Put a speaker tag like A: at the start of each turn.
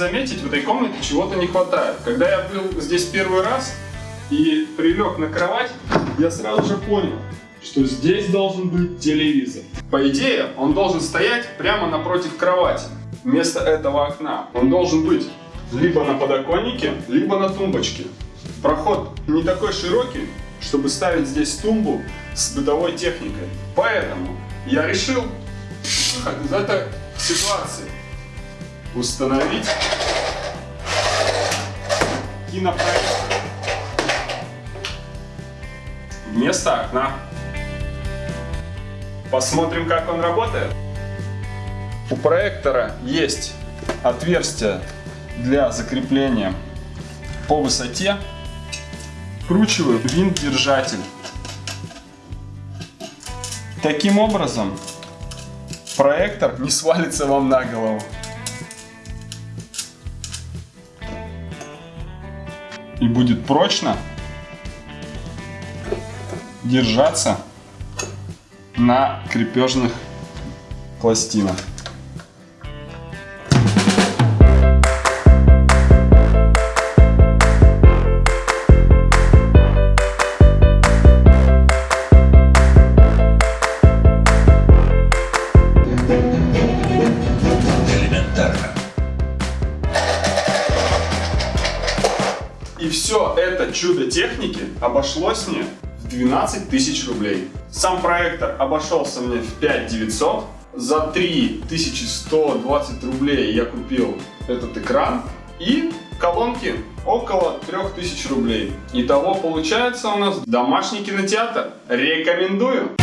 A: заметить, в этой комнате чего-то не хватает. Когда я был здесь первый раз и прилег на кровать, я сразу же понял, что здесь должен быть телевизор. По идее, он должен стоять прямо напротив кровати, вместо этого окна. Он должен быть либо на подоконнике, либо на тумбочке. Проход не такой широкий, чтобы ставить здесь тумбу с бытовой техникой. Поэтому я решил выход из этой ситуации установить кинопроектор вместо окна. Посмотрим, как он работает. У проектора есть отверстие для закрепления по высоте. Вкручиваю винт-держатель. Таким образом, проектор не свалится вам на голову. И будет прочно держаться на крепежных пластинах. И все это чудо техники обошлось мне в 12 тысяч рублей. Сам проектор обошелся мне в 5 900. За 3120 рублей я купил этот экран и колонки около 3000 рублей. Итого получается у нас домашний кинотеатр. Рекомендую!